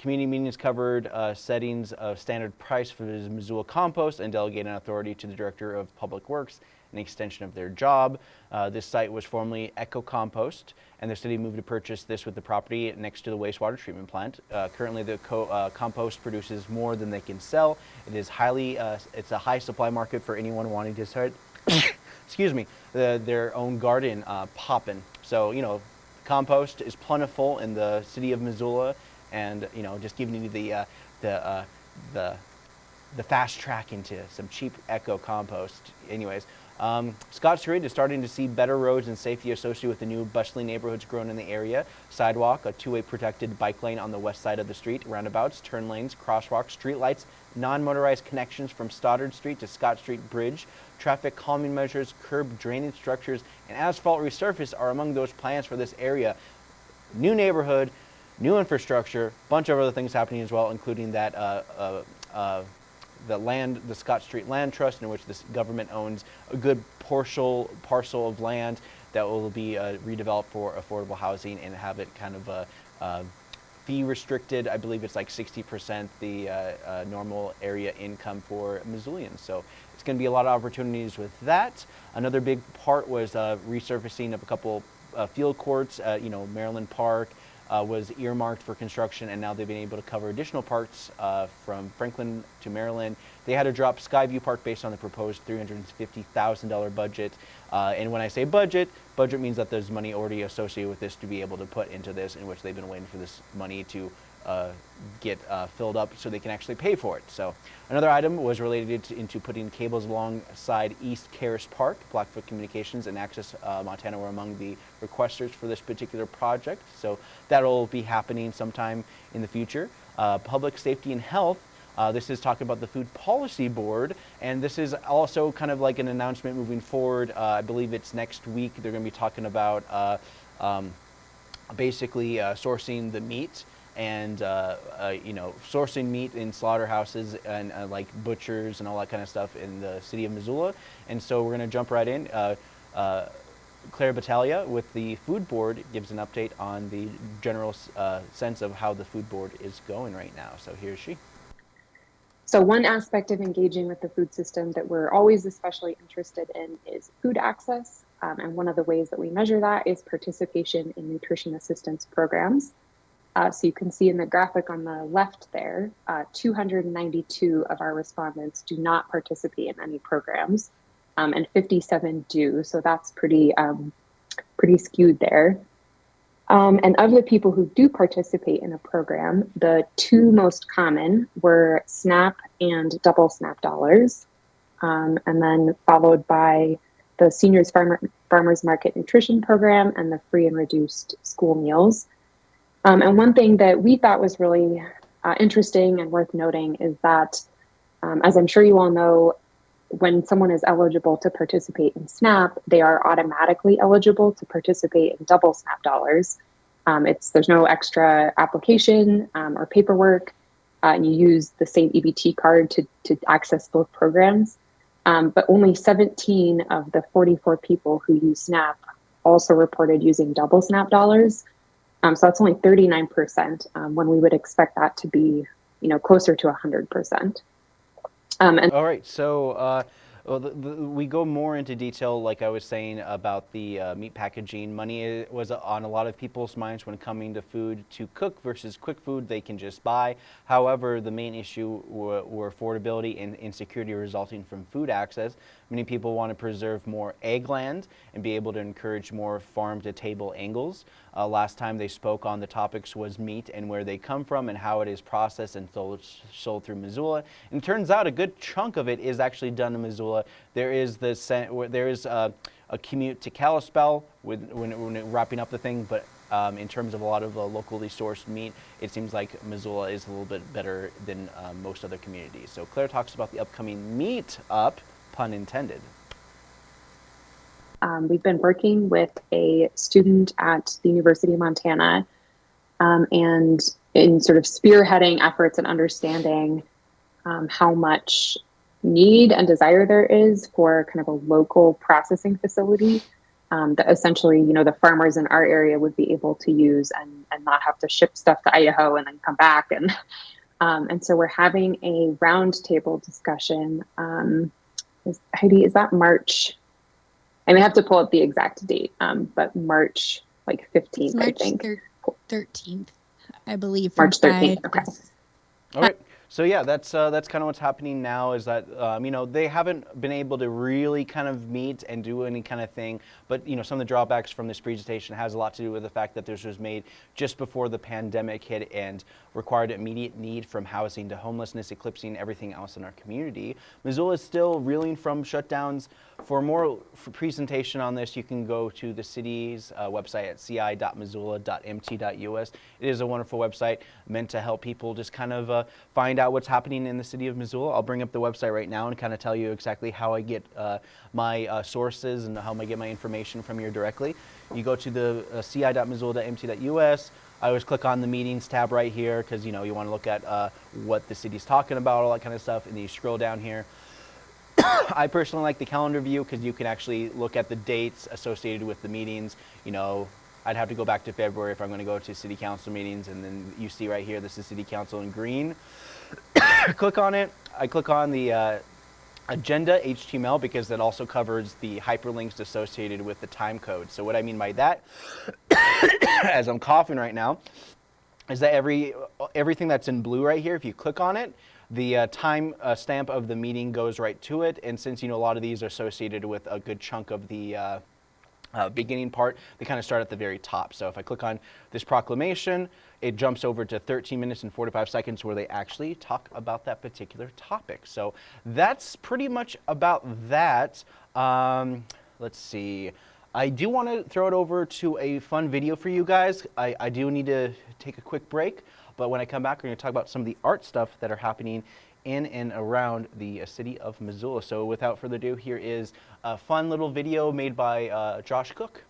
Community meetings covered uh, settings of standard price for the Missoula compost and delegating authority to the Director of Public Works, an extension of their job. Uh, this site was formerly Eco Compost, and the city moved to purchase this with the property next to the wastewater treatment plant. Uh, currently, the co uh, compost produces more than they can sell. It is highly, uh, it's a high supply market for anyone wanting to start, excuse me, the, their own garden uh, popping. So, you know, compost is plentiful in the city of Missoula and you know just giving you the uh, the uh, the the fast track into some cheap eco compost. Anyways, um, Ridge is starting to see better roads and safety associated with the new bustling neighborhoods grown in the area. Sidewalk, a two-way protected bike lane on the west side of the street, roundabouts, turn lanes, crosswalks, street lights, non-motorized connections from Stoddard Street to Scott Street Bridge, traffic calming measures, curb drainage structures, and asphalt resurface are among those plans for this area. New neighborhood, new infrastructure, bunch of other things happening as well, including that uh, uh, uh, the land, the Scott Street Land Trust, in which the government owns a good parcel parcel of land that will be uh, redeveloped for affordable housing and have it kind of uh, uh, fee restricted. I believe it's like 60% the normal area income for Missoulians. So it's going to be a lot of opportunities with that. Another big part was resurfacing of a couple field courts, you know, Maryland Park, uh, was earmarked for construction, and now they've been able to cover additional parts uh, from Franklin to Maryland. They had to drop Skyview Park based on the proposed $350,000 budget. Uh, and when I say budget, budget means that there's money already associated with this to be able to put into this, in which they've been waiting for this money to uh, get uh, filled up so they can actually pay for it. So another item was related to, into putting cables alongside East Caras Park. Blackfoot Communications and Access uh, Montana were among the requesters for this particular project. So that'll be happening sometime in the future. Uh, public safety and health. Uh, this is talking about the Food Policy Board, and this is also kind of like an announcement moving forward. Uh, I believe it's next week. They're going to be talking about um, basically sourcing the meat and uh, uh, you know sourcing meat in slaughterhouses and uh, like butchers and all that kind of stuff in the city of Missoula. And so we're going to jump right in. Uh, uh, Claire Battaglia with the food board gives an update on the general uh, sense of how the food board is going right now. So here's she. So one aspect of engaging with the food system that we're always especially interested in is food access. Um, and one of the ways that we measure that is participation in nutrition assistance programs. Uh, so you can see in the graphic on the left there, uh, 292 of our respondents do not participate in any programs, um, and 57 do. So that's pretty um, pretty skewed there. Um, and of the people who do participate in a program, the two most common were SNAP and double SNAP dollars, um, and then followed by the Seniors Farmer, Farmers Market Nutrition Program and the free and reduced school meals. Um, and one thing that we thought was really uh, interesting and worth noting is that, um, as I'm sure you all know, when someone is eligible to participate in SNAP, they are automatically eligible to participate in double SNAP dollars. Um, it's there's no extra application um, or paperwork, uh, and you use the same EBT card to to access both programs. Um, but only 17 of the 44 people who use SNAP also reported using double SNAP dollars. Um, so that's only 39% um, when we would expect that to be, you know, closer to 100%. Um, and All right, so uh, well, the, the, we go more into detail, like I was saying, about the uh, meat packaging. Money was on a lot of people's minds when coming to food to cook versus quick food they can just buy. However, the main issue were, were affordability and insecurity resulting from food access. Many people want to preserve more egg land and be able to encourage more farm-to-table angles. Uh, last time they spoke on the topics was meat and where they come from and how it is processed and sold, through Missoula. And it turns out a good chunk of it is actually done in Missoula. There is the there is a, a commute to Kalispell with, when, when wrapping up the thing, but um, in terms of a lot of uh, locally sourced meat, it seems like Missoula is a little bit better than uh, most other communities. So Claire talks about the upcoming meet up pun intended. Um, we've been working with a student at the University of Montana um, and in sort of spearheading efforts and understanding um, how much need and desire there is for kind of a local processing facility um, that essentially, you know, the farmers in our area would be able to use and, and not have to ship stuff to Idaho and then come back. And, um, and so we're having a roundtable discussion um, is, Heidi, is that March? I may have to pull up the exact date, um, but March like 15th, March I think. 13th, I believe. March 13th, okay. All right. So yeah, that's uh, that's kind of what's happening now. Is that um, you know they haven't been able to really kind of meet and do any kind of thing. But you know some of the drawbacks from this presentation has a lot to do with the fact that this was made just before the pandemic hit and required immediate need from housing to homelessness, eclipsing everything else in our community. Missoula is still reeling from shutdowns. For more for presentation on this, you can go to the city's uh, website at ci.missoula.mt.us. It is a wonderful website meant to help people just kind of uh, find out what's happening in the city of Missoula. I'll bring up the website right now and kind of tell you exactly how I get uh, my uh, sources and how I get my information from here directly. You go to the uh, ci.missoula.mt.us. I always click on the meetings tab right here because you know you want to look at uh, what the city's talking about, all that kind of stuff, and then you scroll down here. I personally like the calendar view because you can actually look at the dates associated with the meetings. You know, I'd have to go back to February if I'm going to go to city council meetings, and then you see right here, this is city council in green. click on it. I click on the uh, agenda HTML because that also covers the hyperlinks associated with the time code. So what I mean by that, as I'm coughing right now, is that every everything that's in blue right here, if you click on it, the uh, time uh, stamp of the meeting goes right to it. And since you know a lot of these are associated with a good chunk of the uh, uh, beginning part, they kind of start at the very top. So if I click on this proclamation, it jumps over to 13 minutes and 45 seconds where they actually talk about that particular topic. So that's pretty much about that. Um, let's see. I do want to throw it over to a fun video for you guys. I, I do need to take a quick break, but when I come back, we're going to talk about some of the art stuff that are happening in and around the uh, city of Missoula. So without further ado, here is a fun little video made by uh, Josh Cook.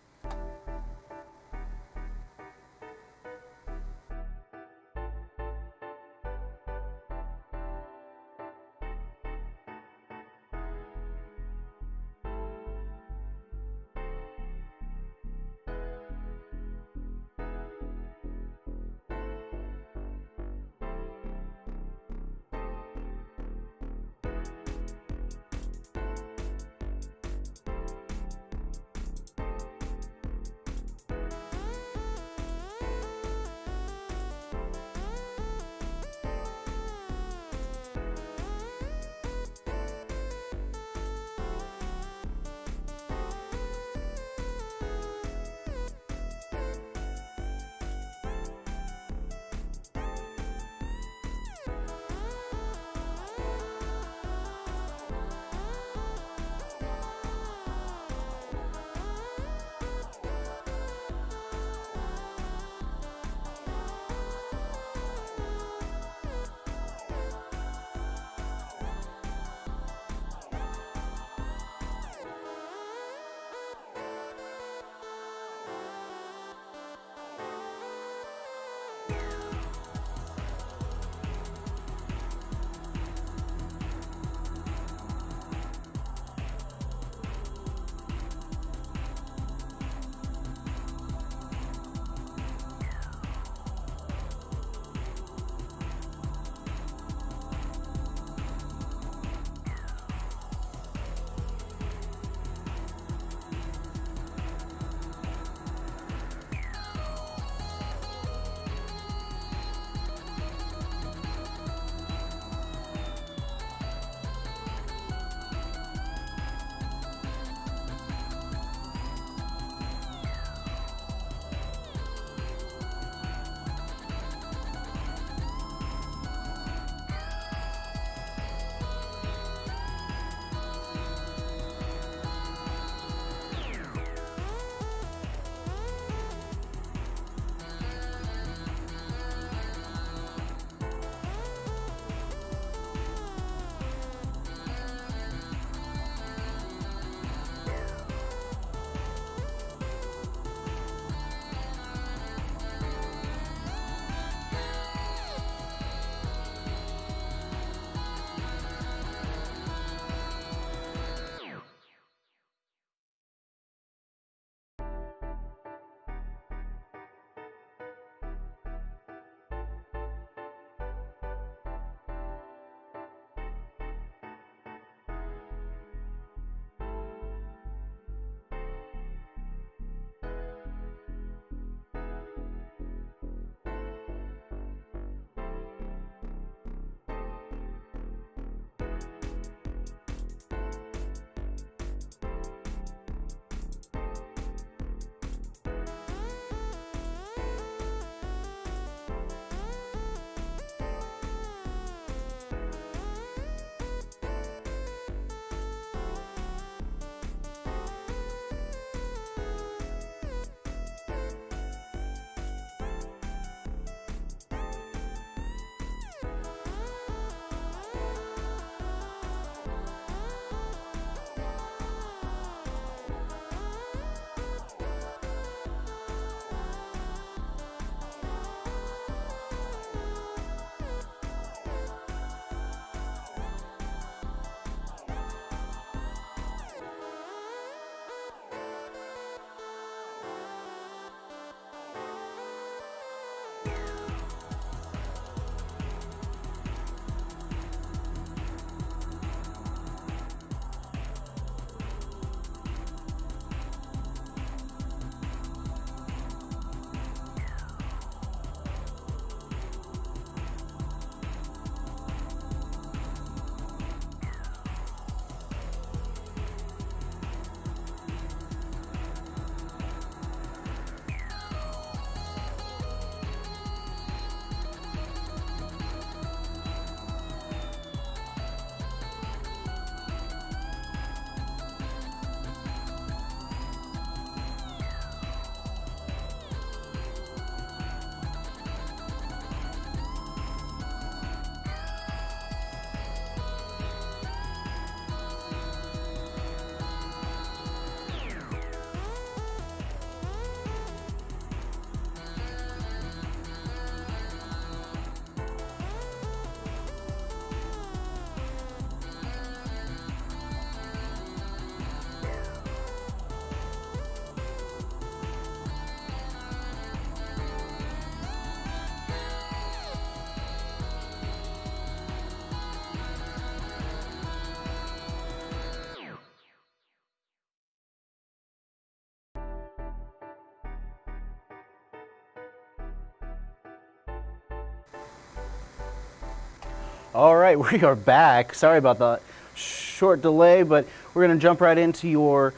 All right, we are back. Sorry about the short delay, but we're going to jump right into your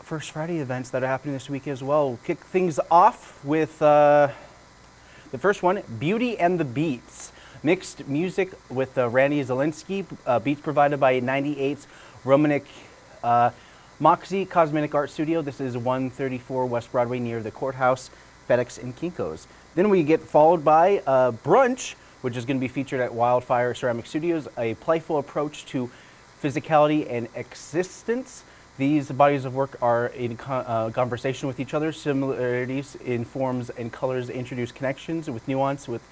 First Friday events that are happening this week as well. We'll kick things off with uh, the first one Beauty and the Beats. Mixed music with uh, Randy Zelinsky, uh, beats provided by 98's Romanik uh, Moxie Cosmetic Art Studio. This is 134 West Broadway near the courthouse, FedEx, and Kinko's. Then we get followed by uh, Brunch, which is going to be featured at Wildfire Ceramic Studios, a playful approach to physicality and existence. These bodies of work are in uh, conversation with each other. Similarities in forms and colors introduce connections with nuance with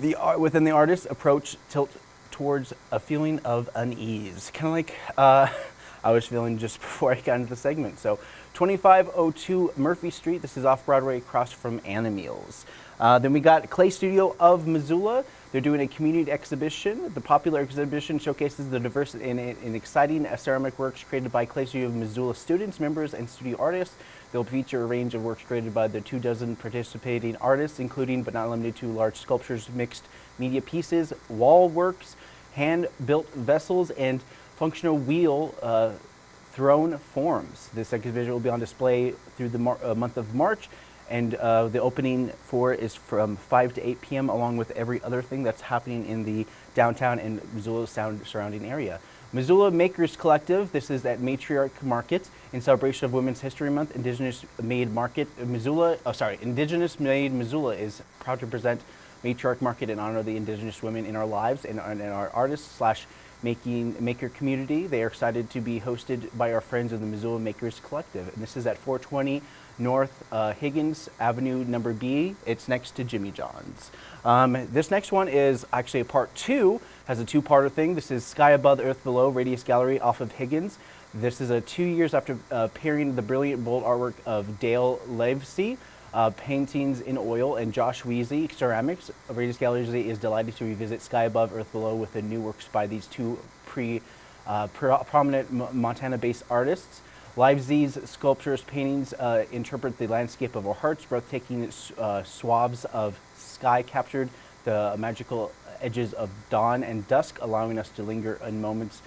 the art within the artist's approach tilt towards a feeling of unease, kind of like uh, I was feeling just before I got into the segment. So, 2502 Murphy Street. This is off Broadway, across from Animeals. Uh, then we got Clay Studio of Missoula. They're doing a community exhibition. The popular exhibition showcases the diverse and, and exciting ceramic works created by Clay Studio of Missoula students, members, and studio artists. They'll feature a range of works created by the two dozen participating artists, including but not limited to large sculptures, mixed media pieces, wall works, hand-built vessels, and functional wheel uh, thrown forms. This exhibition will be on display through the uh, month of March, and uh, the opening for is from 5 to 8 p.m. along with every other thing that's happening in the downtown and Missoula sound surrounding area. Missoula Makers Collective, this is at Matriarch Market in celebration of Women's History Month. Indigenous Made Market Missoula, oh sorry, Indigenous Made Missoula is proud to present Matriarch Market in honor of the Indigenous women in our lives and, our artists slash making maker community. They are excited to be hosted by our friends of the Missoula Makers Collective, and this is at 420 North uh, Higgins Avenue, number B. It's next to Jimmy John's. Um, this next one is actually a part two, has a two-parter thing. This is Sky Above, Earth Below, Radius Gallery off of Higgins. This is a two years after uh, pairing the brilliant bold artwork of Dale Livezey, uh, paintings in oil, and Josh DeWeese, ceramics. Radius Gallery is delighted to revisit Sky Above, Earth Below with the new works by these two pre, uh, pro- prominent Montana-based artists. Livezey's sculptures, paintings uh, interpret the landscape of our hearts, breathtaking uh, swabs of sky captured the magical edges of dawn and dusk, allowing us to linger in moments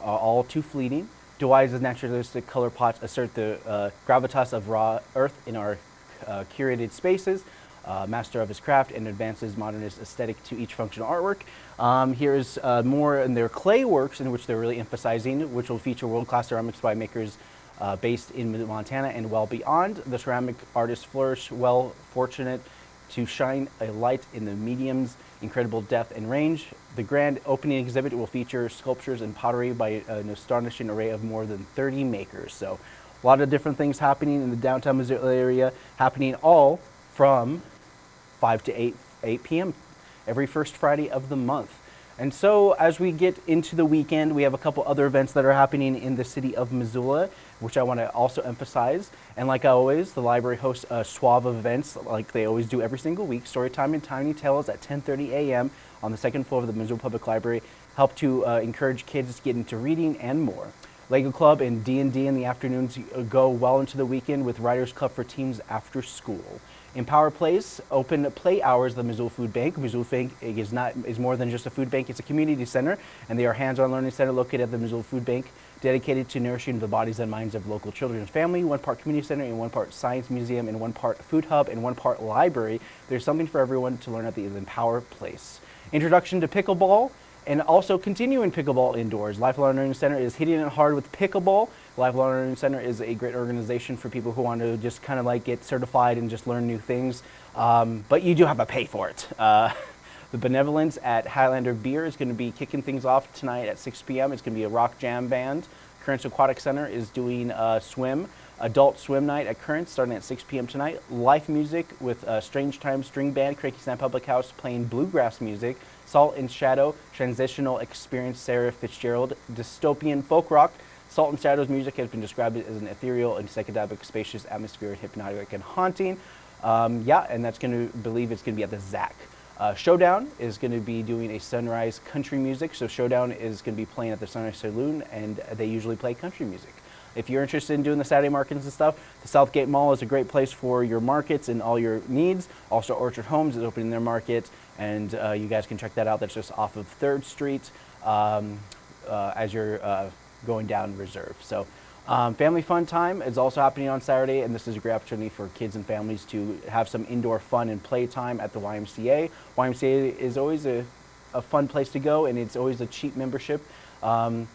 uh, all too fleeting. DeWeese's naturalistic color pots assert the uh, gravitas of raw earth in our uh, curated spaces. Uh, master of his craft and advances modernist aesthetic to each functional artwork. Um, here's uh, more in their clay works in which they're really emphasizing, which will feature world-class ceramics by makers uh, based in Montana and well beyond. The ceramic artists flourish, well fortunate to shine a light in the medium's incredible depth and range. The grand opening exhibit will feature sculptures and pottery by an astonishing array of more than 30 makers. So a lot of different things happening in the downtown Missoula area, happening all from 5 to 8, 8 p.m. every first Friday of the month. And so, as we get into the weekend, we have a couple other events that are happening in the city of Missoula, which I want to also emphasize. And like always, the library hosts a suave of events, like they always do every single week. Storytime and Tiny Tales at 10:30 a.m. on the second floor of the Missoula Public Library help to uh, encourage kids to get into reading and more. Lego Club and D&D in the afternoons go well into the weekend with Writers Club for teams after school. Empower Place, open play hours the Missoula Food Bank. Missoula Bank is not is more than just a food bank; it's a community center, and they are hands-on learning center located at the Missoula Food Bank, dedicated to nourishing the bodies and minds of local children and family. One part community center, and one part science museum, and one part food hub, and one part library. There's something for everyone to learn at the Empower Place. Introduction to pickleball and also continuing pickleball indoors. Lifelong Learning Center is hitting it hard with pickleball. Lifelong Learning Center is a great organization for people who want to just kind of like get certified and just learn new things. Um, but you do have to pay for it. Uh, the Benevolence at Highlander Beer is going to be kicking things off tonight at 6 p.m. It's going to be a rock jam band. Currents Aquatic Center is doing a swim, adult swim night at Currents starting at 6 p.m. tonight. Life music with a Strange Times String Band, Cranky Public House playing bluegrass music. Salt and Shadow, Transitional Experience, Sarah Fitzgerald, Dystopian Folk Rock. Salt and Shadow's music has been described as an ethereal and psychedelic, spacious atmosphere, hypnotic and haunting. Um, yeah, and that's going to believe it's going to be at the ZAC. Uh, Showdown is going to be doing a sunrise country music. So Showdown is going to be playing at the Sunrise Saloon, and they usually play country music. If you're interested in doing the Saturday markets and stuff, the Southgate Mall is a great place for your markets and all your needs. Also, Orchard Homes is opening their market and uh, you guys can check that out. That's just off of Third Street um, uh, as you're uh, going down in Reserve. So. Um, family fun time is also happening on Saturday, and this is a great opportunity for kids and families to have some indoor fun and play time at the YMCA. YMCA is always a, a fun place to go, and it's always a cheap membership. Um,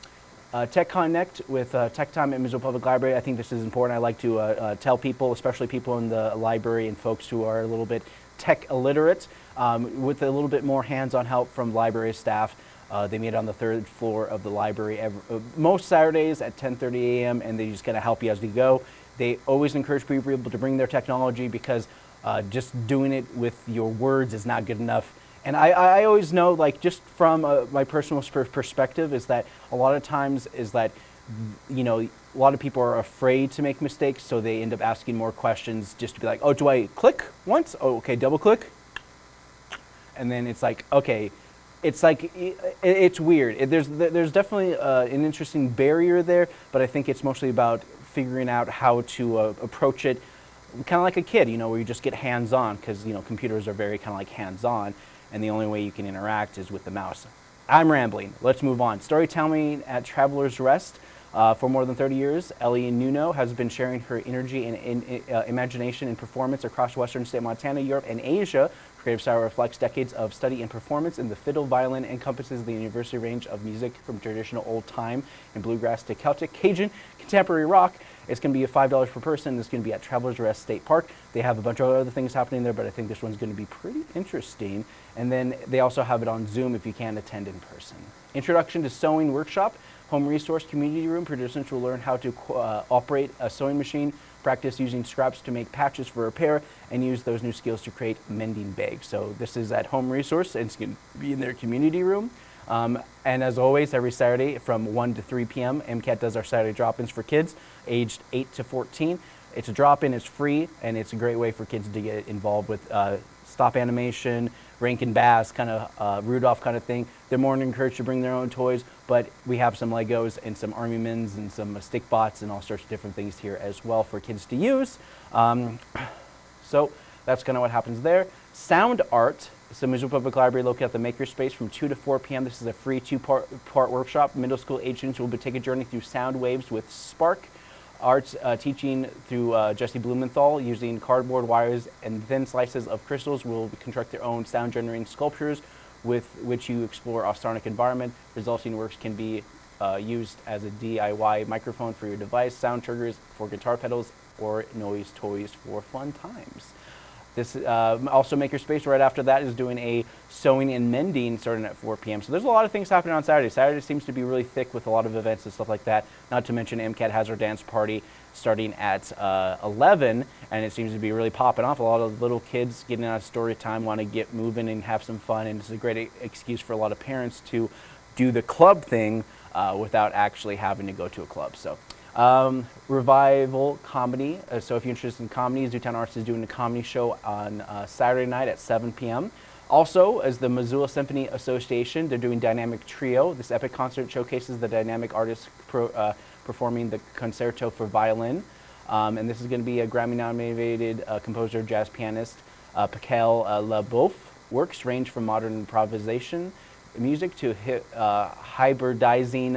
uh, Tech Connect with uh, Tech Time at Missoula Public Library. I think this is important. I like to uh, uh, tell people, especially people in the library and folks who are a little bit tech illiterate, um, with a little bit more hands-on help from library staff. Uh, they meet on the third floor of the library every, uh, most Saturdays at 10:30 a.m. and they just kind of help you as you go. They always encourage people to bring their technology because uh, just doing it with your words is not good enough. And I, I always know, like, just from uh, my personal perspective, is that a lot of times is that, you know, a lot of people are afraid to make mistakes, so they end up asking more questions just to be like, oh, do I click once? Oh, okay, double click. And then it's like, okay, it's like it's weird. There's there's definitely uh, an interesting barrier there, but I think it's mostly about figuring out how to uh, approach it, kind of like a kid, you know, where you just get hands-on because you know computers are very kind of like hands-on, and the only way you can interact is with the mouse. I'm rambling. Let's move on. Storytelling at Traveler's Rest. Uh, for more than 30 years, Ellie Nuno has been sharing her energy and, and uh, imagination and performance across western state Montana, Europe, and Asia Creative Style reflects decades of study and performance in the fiddle violin, encompasses the university range of music from traditional old time and bluegrass to Celtic, Cajun, contemporary rock. It's going to be $5 per person. It's going to be at Travelers Rest State Park. They have a bunch of other things happening there, but I think this one's going to be pretty interesting. And then they also have it on Zoom if you can't attend in person. Introduction to Sewing Workshop. Home Resource Community Room. Participants will learn how to uh, operate a sewing machine, practice using scraps to make patches for repair, and use those new skills to create mending bags. So this is at Home Resource, and it's going to be in their community room. Um, and as always, every Saturday from 1 to 3 p.m., MCAT does our Saturday drop-ins for kids aged 8 to 14. It's a drop-in, it's free, and it's a great way for kids to get involved with uh, stop animation, Rankin Bass kind of uh, Rudolph kind of thing. They're more encouraged to bring their own toys, but we have some Legos and some Army Mins and some stick bots and all sorts of different things here as well for kids to use. Um, so that's kind of what happens there. Sound art. So Missoula Public Library located at the Makerspace from 2 to 4 p.m. This is a free two-part part workshop. Middle school age students will be taking a journey through sound waves with Spark arts uh, teaching through uh, Jesse Blumenthal using cardboard wires and thin slices of crystals will construct their own sound generating sculptures with which you explore a sonic environment. Resulting works can be uh, used as a DIY microphone for your device, sound triggers for guitar pedals, or noise toys for fun times. This uh, also Makerspace right after that is doing a sewing and mending starting at 4 p.m. So there's a lot of things happening on Saturday. Saturday seems to be really thick with a lot of events and stuff like that. Not to mention MCAT has our dance party starting at uh, 11 and it seems to be really popping off. A lot of little kids getting out of story time want to get moving and have some fun and it's a great excuse for a lot of parents to do the club thing uh, without actually having to go to a club. So um, revival comedy. Uh, so if you're interested in comedy, Zootown Arts is doing a comedy show on uh, Saturday night at 7 p.m. Also, as the Missoula Symphony Association, they're doing Dynamic Trio. This epic concert showcases the dynamic artists pro, uh, performing the concerto for violin. Um, and this is going to be a Grammy-nominated uh, composer, jazz pianist, uh, Pascal uh, LeBoeuf. Works range from modern improvisation music to uh, hybridizing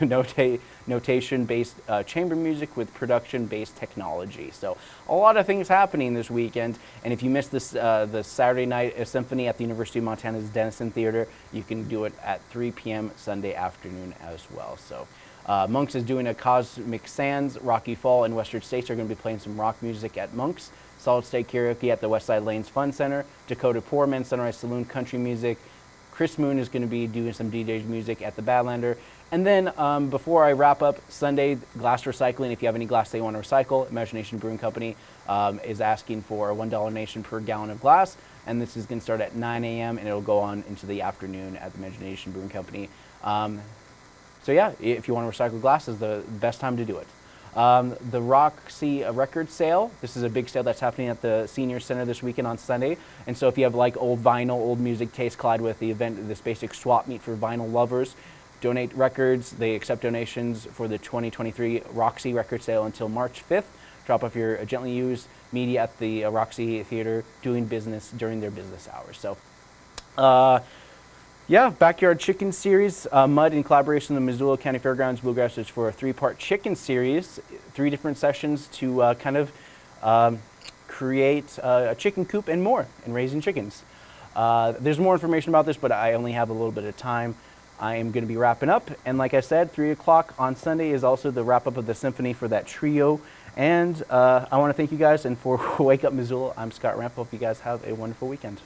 nota notation-based uh, chamber music with production-based technology. So a lot of things happening this weekend. And if you missed this, uh, the Saturday night symphony at the University of Montana's Dennison Theater, you can do it at 3 p.m. Sunday afternoon as well. So. Uh, Monks is doing a Cosmic Sands, Rocky Fall, and Western States are going to be playing some rock music at Monks. Solid State Karaoke at the Westside Lanes Fun Center. Dakota Poorman, Sunrise Saloon Country Music. Chris Moon is going to be doing some DJ music at the Badlander. And then um, before I wrap up, Sunday, glass recycling. If you have any glass that you want to recycle, Imagination Brewing Company um, is asking for a $1 donation per gallon of glass. And this is going to start at 9 a.m. and it'll go on into the afternoon at the Imagination Brewing Company. Um, so yeah, if you want to recycle glass, is the best time to do it. Um, the Roxy Record Sale. This is a big sale that's happening at the Senior Center this weekend on Sunday. And so if you have like old vinyl, old music taste, collide with the event, this basic swap meet for vinyl lovers. Donate records. They accept donations for the 2023 Roxy Record Sale until March 5th. Drop off your gently used media at the uh, Roxy Theater doing business during their business hours. So Uh, yeah, Backyard Chicken Series, uh, Mud in collaboration with the Missoula County Fairgrounds Bluegrassers for a three-part chicken series, three different sessions to uh, kind of um, create uh, a chicken coop and more in raising chickens. Uh, there's more information about this, but I only have a little bit of time. I am going to be wrapping up, and like I said, 3 o'clock on Sunday is also the wrap up of the symphony for that trio. And uh, I want to thank you guys, and for Wake Up Missoula, I'm Scott Ramp. Hope you guys have a wonderful weekend.